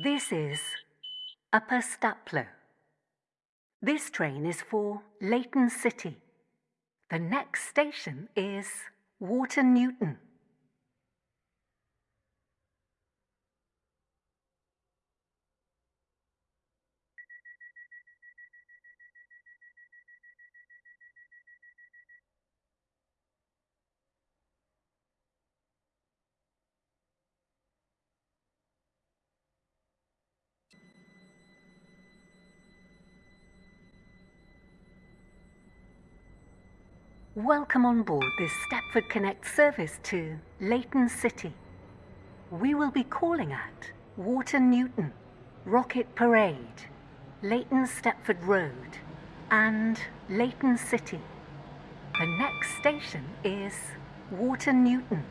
This is Upper Staplow. This train is for Leighton City. The next station is Water Newton. Welcome on board this Stepford Connect service to Leighton City. We will be calling at Water Newton, Rocket Parade, Leighton Stepford Road, and Leighton City. The next station is Water Newton.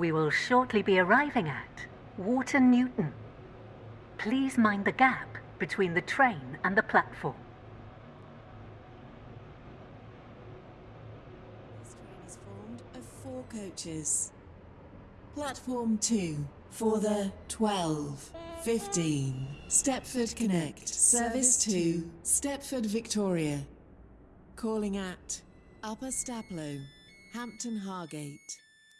We will shortly be arriving at Water Newton. Please mind the gap between the train and the platform. This train is formed of four coaches. Platform 2 for the 12, 15, Stepford Connect, Service 2, Stepford Victoria. Calling at Upper Staplow, Hampton Hargate,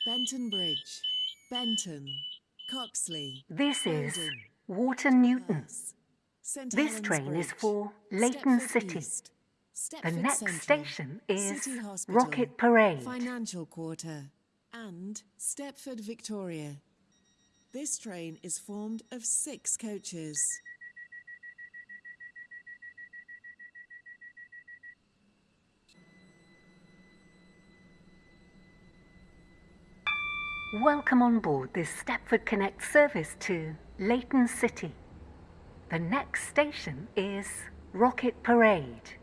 Benton Bridge, Benton, Coxley. This is Water Newton. St This Helens train is for Leighton Stepford City. East, The next Central, station is Hospital, Rocket Parade. Financial Quarter, and Stepford Victoria. This train is formed of six coaches. Welcome on board this Stepford Connect service to Leighton City. The next station is Rocket Parade.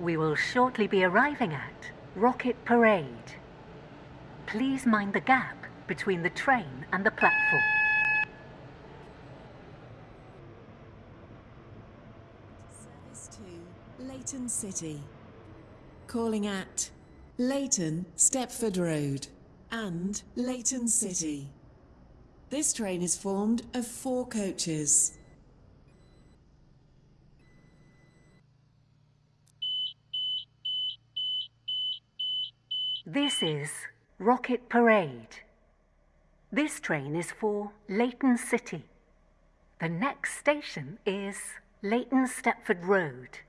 We will shortly be arriving at Rocket Parade. Please mind the gap between the train and the platform. Service to Leighton City. Calling at Leighton Stepford Road and Leighton City. This train is formed of four coaches. This is Rocket Parade. This train is for Leighton City. The next station is Leighton Stepford Road.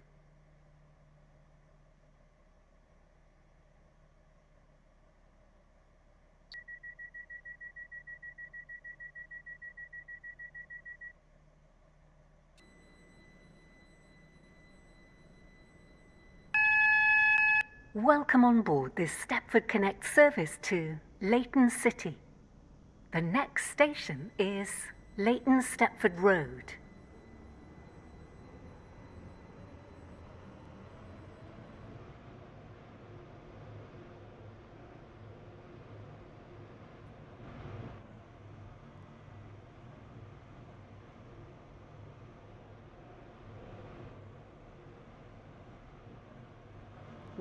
Welcome on board this Stepford Connect service to Leighton City. The next station is Leighton Stepford Road.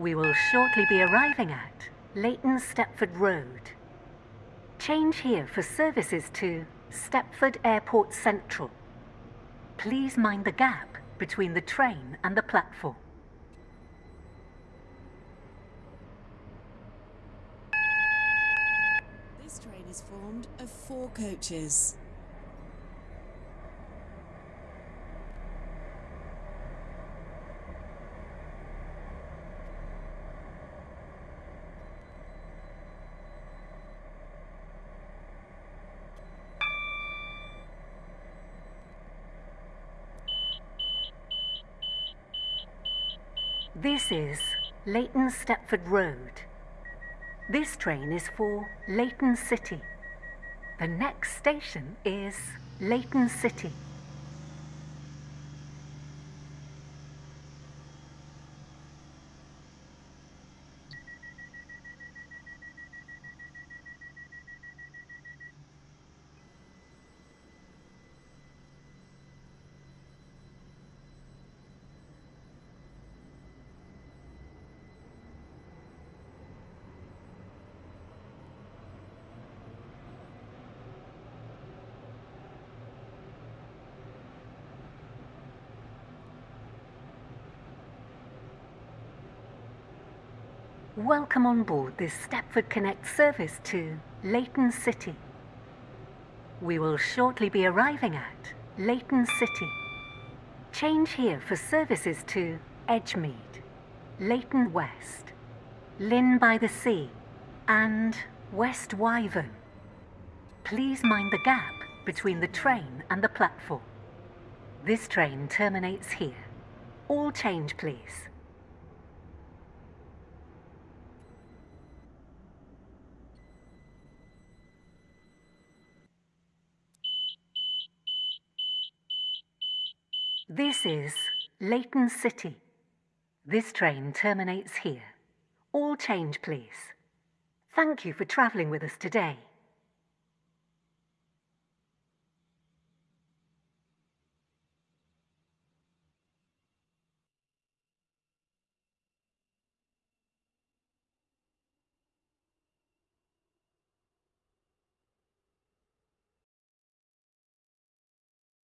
We will shortly be arriving at Leighton Stepford Road. Change here for services to Stepford Airport Central. Please mind the gap between the train and the platform. This train is formed of four coaches. This is Leighton Stepford Road. This train is for Leighton City. The next station is Leighton City. Welcome on board this Stepford Connect service to Leighton City. We will shortly be arriving at Leighton City. Change here for services to Edgemead, Leighton West, Llyn by the Sea, and West Wyvern. Please mind the gap between the train and the platform. This train terminates here. All change, please. This is Leighton City. This train terminates here. All change, please. Thank you for travelling with us today.